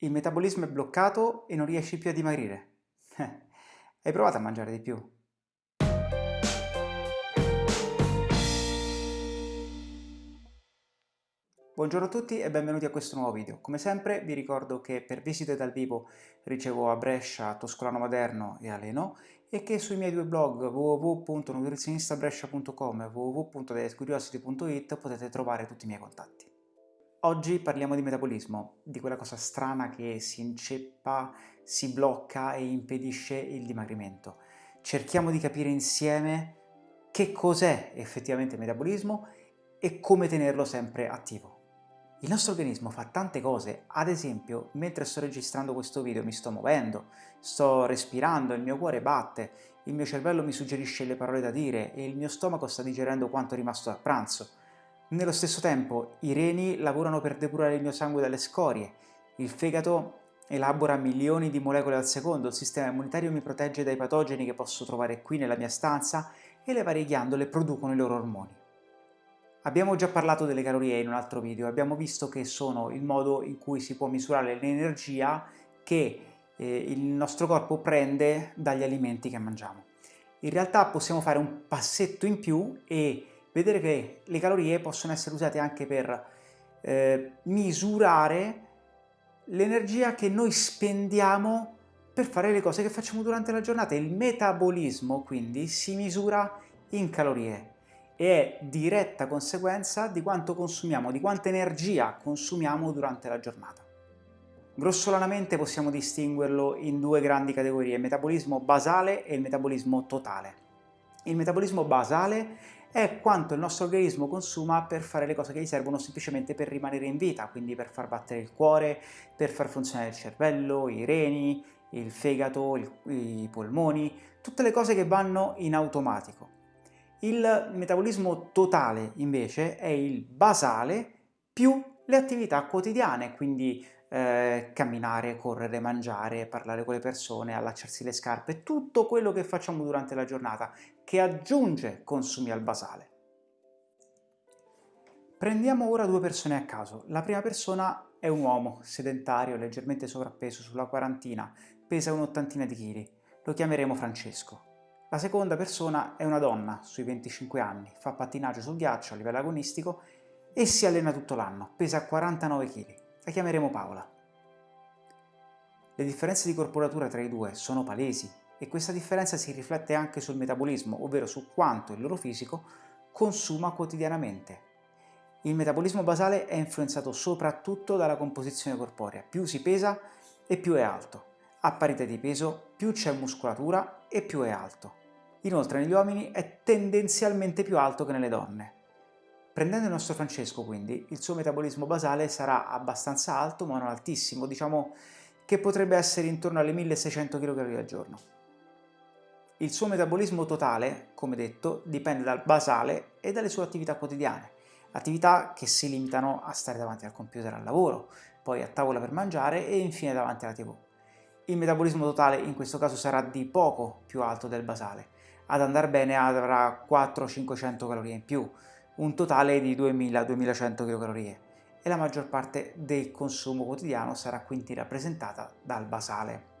Il metabolismo è bloccato e non riesci più a dimagrire. Hai provato a mangiare di più? Buongiorno a tutti e benvenuti a questo nuovo video. Come sempre vi ricordo che per visite dal vivo ricevo a Brescia, Toscolano Maderno e Aleno e che sui miei due blog www.nutrizionistabrescia.com e www.dietcuriosity.it potete trovare tutti i miei contatti. Oggi parliamo di metabolismo, di quella cosa strana che si inceppa, si blocca e impedisce il dimagrimento. Cerchiamo di capire insieme che cos'è effettivamente il metabolismo e come tenerlo sempre attivo. Il nostro organismo fa tante cose, ad esempio mentre sto registrando questo video mi sto muovendo, sto respirando, il mio cuore batte, il mio cervello mi suggerisce le parole da dire e il mio stomaco sta digerendo quanto è rimasto da pranzo. Nello stesso tempo i reni lavorano per depurare il mio sangue dalle scorie, il fegato elabora milioni di molecole al secondo, il sistema immunitario mi protegge dai patogeni che posso trovare qui nella mia stanza e le varie ghiandole producono i loro ormoni. Abbiamo già parlato delle calorie in un altro video, abbiamo visto che sono il modo in cui si può misurare l'energia che eh, il nostro corpo prende dagli alimenti che mangiamo. In realtà possiamo fare un passetto in più e vedere che le calorie possono essere usate anche per eh, misurare l'energia che noi spendiamo per fare le cose che facciamo durante la giornata. Il metabolismo quindi si misura in calorie e è diretta conseguenza di quanto consumiamo, di quanta energia consumiamo durante la giornata. Grossolanamente possiamo distinguerlo in due grandi categorie, il metabolismo basale e il metabolismo totale. Il metabolismo basale è quanto il nostro organismo consuma per fare le cose che gli servono semplicemente per rimanere in vita, quindi per far battere il cuore, per far funzionare il cervello, i reni, il fegato, il, i polmoni, tutte le cose che vanno in automatico. Il metabolismo totale invece è il basale più le attività quotidiane, quindi eh, camminare, correre, mangiare, parlare con le persone, allacciarsi le scarpe, tutto quello che facciamo durante la giornata che aggiunge consumi al basale. Prendiamo ora due persone a caso. La prima persona è un uomo, sedentario, leggermente sovrappeso, sulla quarantina, pesa un'ottantina di chili. Lo chiameremo Francesco. La seconda persona è una donna, sui 25 anni, fa pattinaggio sul ghiaccio a livello agonistico e si allena tutto l'anno, pesa 49 kg. La chiameremo Paola. Le differenze di corporatura tra i due sono palesi e questa differenza si riflette anche sul metabolismo, ovvero su quanto il loro fisico consuma quotidianamente. Il metabolismo basale è influenzato soprattutto dalla composizione corporea, più si pesa e più è alto. A parità di peso, più c'è muscolatura e più è alto. Inoltre negli uomini è tendenzialmente più alto che nelle donne. Prendendo il nostro Francesco, quindi, il suo metabolismo basale sarà abbastanza alto, ma non altissimo, diciamo che potrebbe essere intorno alle 1600 kcal al giorno. Il suo metabolismo totale, come detto, dipende dal basale e dalle sue attività quotidiane, attività che si limitano a stare davanti al computer al lavoro, poi a tavola per mangiare e infine davanti alla tv. Il metabolismo totale in questo caso sarà di poco più alto del basale, ad andare bene avrà 400-500 calorie in più, un totale di 2000-2100 kcal e la maggior parte del consumo quotidiano sarà quindi rappresentata dal basale.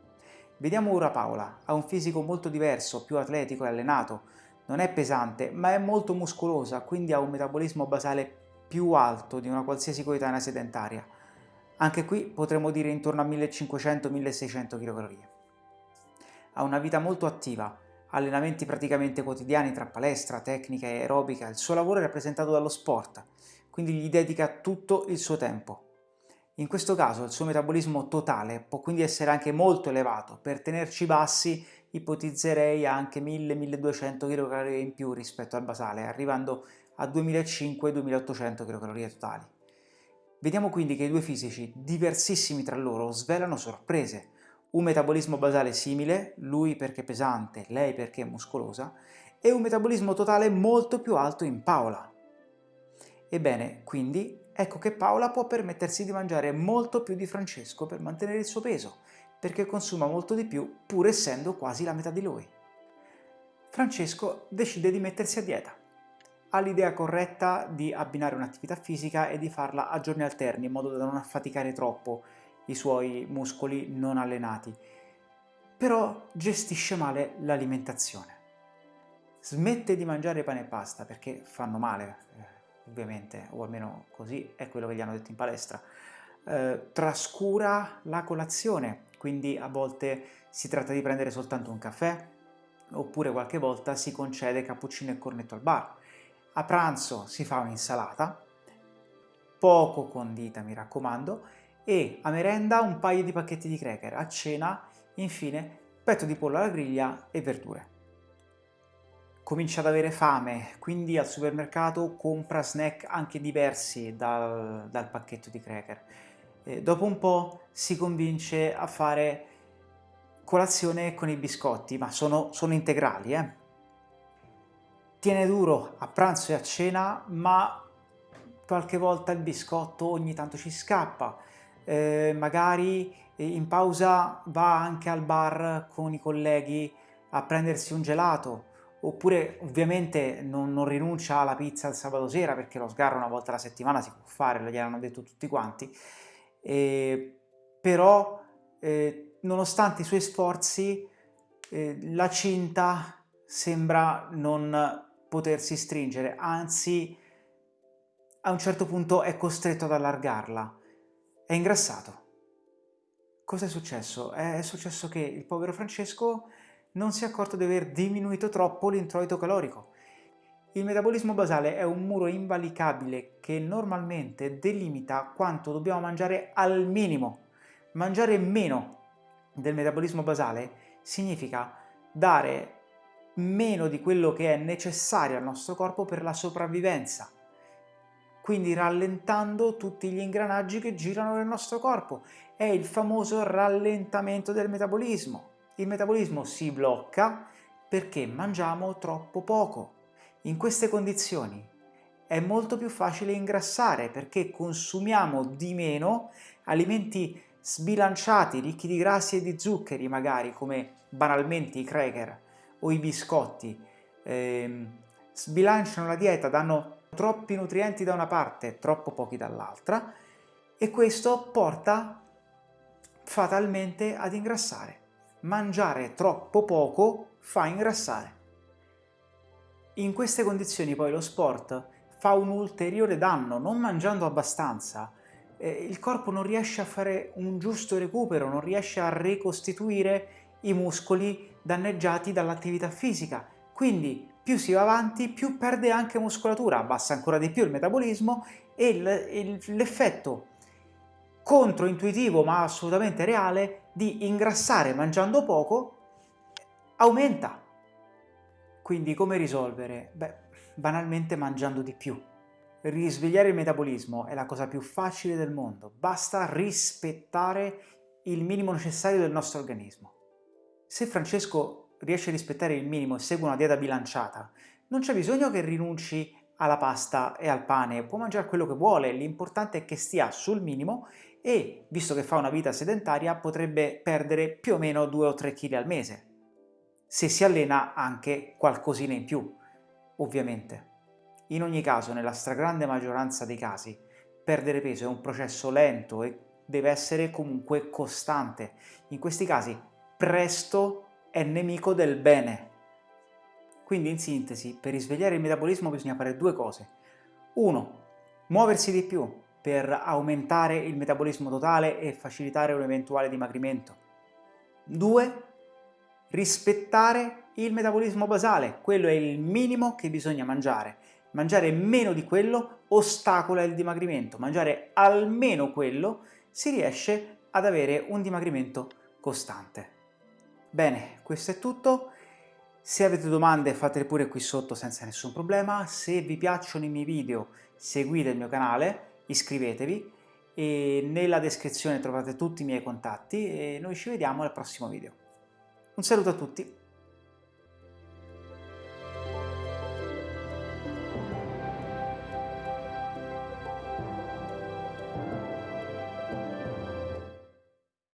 Vediamo ora Paola, ha un fisico molto diverso, più atletico e allenato, non è pesante ma è molto muscolosa, quindi ha un metabolismo basale più alto di una qualsiasi coetanea sedentaria. Anche qui potremmo dire intorno a 1500-1600 kcal. Ha una vita molto attiva, allenamenti praticamente quotidiani tra palestra, tecnica e aerobica, il suo lavoro è rappresentato dallo sport, quindi gli dedica tutto il suo tempo. In questo caso il suo metabolismo totale può quindi essere anche molto elevato, per tenerci bassi ipotizzerei anche 1000-1200 kcal in più rispetto al basale, arrivando a 2500-2800 kcal totali. Vediamo quindi che i due fisici, diversissimi tra loro, svelano sorprese, un metabolismo basale simile, lui perché pesante, lei perché muscolosa, e un metabolismo totale molto più alto in Paola. Ebbene, quindi, ecco che Paola può permettersi di mangiare molto più di Francesco per mantenere il suo peso, perché consuma molto di più pur essendo quasi la metà di lui. Francesco decide di mettersi a dieta. Ha l'idea corretta di abbinare un'attività fisica e di farla a giorni alterni in modo da non affaticare troppo i suoi muscoli non allenati, però gestisce male l'alimentazione. Smette di mangiare pane e pasta perché fanno male, eh, ovviamente, o almeno così è quello che gli hanno detto in palestra. Eh, trascura la colazione, quindi a volte si tratta di prendere soltanto un caffè, oppure qualche volta si concede cappuccino e cornetto al bar. A pranzo si fa un'insalata, poco condita mi raccomando, e a merenda un paio di pacchetti di cracker, a cena infine petto di pollo alla griglia e verdure. Comincia ad avere fame, quindi al supermercato compra snack anche diversi dal, dal pacchetto di cracker. E dopo un po' si convince a fare colazione con i biscotti, ma sono, sono integrali, eh? Tiene duro a pranzo e a cena, ma qualche volta il biscotto ogni tanto ci scappa. Eh, magari in pausa va anche al bar con i colleghi a prendersi un gelato, oppure ovviamente non, non rinuncia alla pizza il sabato sera perché lo sgarro una volta alla settimana si può fare, lo gliel'hanno detto tutti quanti, eh, però eh, nonostante i suoi sforzi eh, la cinta sembra non potersi stringere, anzi a un certo punto è costretto ad allargarla. È ingrassato. Cosa è successo? È successo che il povero Francesco non si è accorto di aver diminuito troppo l'introito calorico. Il metabolismo basale è un muro invalicabile che normalmente delimita quanto dobbiamo mangiare al minimo. Mangiare meno del metabolismo basale significa dare meno di quello che è necessario al nostro corpo per la sopravvivenza, quindi rallentando tutti gli ingranaggi che girano nel nostro corpo. È il famoso rallentamento del metabolismo. Il metabolismo si blocca perché mangiamo troppo poco. In queste condizioni è molto più facile ingrassare perché consumiamo di meno alimenti sbilanciati, ricchi di grassi e di zuccheri magari, come banalmente i cracker o i biscotti, eh, sbilanciano la dieta, danno troppi nutrienti da una parte e troppo pochi dall'altra e questo porta fatalmente ad ingrassare. Mangiare troppo poco fa ingrassare. In queste condizioni poi lo sport fa un ulteriore danno, non mangiando abbastanza, eh, il corpo non riesce a fare un giusto recupero, non riesce a ricostituire i muscoli danneggiati dall'attività fisica. Quindi più si va avanti, più perde anche muscolatura, abbassa ancora di più il metabolismo e l'effetto controintuitivo ma assolutamente reale di ingrassare mangiando poco aumenta. Quindi come risolvere? Beh, banalmente mangiando di più. Risvegliare il metabolismo è la cosa più facile del mondo, basta rispettare il minimo necessario del nostro organismo. Se Francesco riesce a rispettare il minimo e segue una dieta bilanciata, non c'è bisogno che rinunci alla pasta e al pane, può mangiare quello che vuole, l'importante è che stia sul minimo e, visto che fa una vita sedentaria, potrebbe perdere più o meno 2 o 3 kg al mese, se si allena anche qualcosina in più, ovviamente. In ogni caso, nella stragrande maggioranza dei casi, perdere peso è un processo lento e deve essere comunque costante. In questi casi presto è nemico del bene. Quindi in sintesi, per risvegliare il metabolismo bisogna fare due cose. Uno, muoversi di più per aumentare il metabolismo totale e facilitare un eventuale dimagrimento. Due, rispettare il metabolismo basale, quello è il minimo che bisogna mangiare. Mangiare meno di quello ostacola il dimagrimento, mangiare almeno quello si riesce ad avere un dimagrimento costante. Bene, questo è tutto. Se avete domande fatele pure qui sotto senza nessun problema. Se vi piacciono i miei video seguite il mio canale, iscrivetevi e nella descrizione trovate tutti i miei contatti e noi ci vediamo al prossimo video. Un saluto a tutti!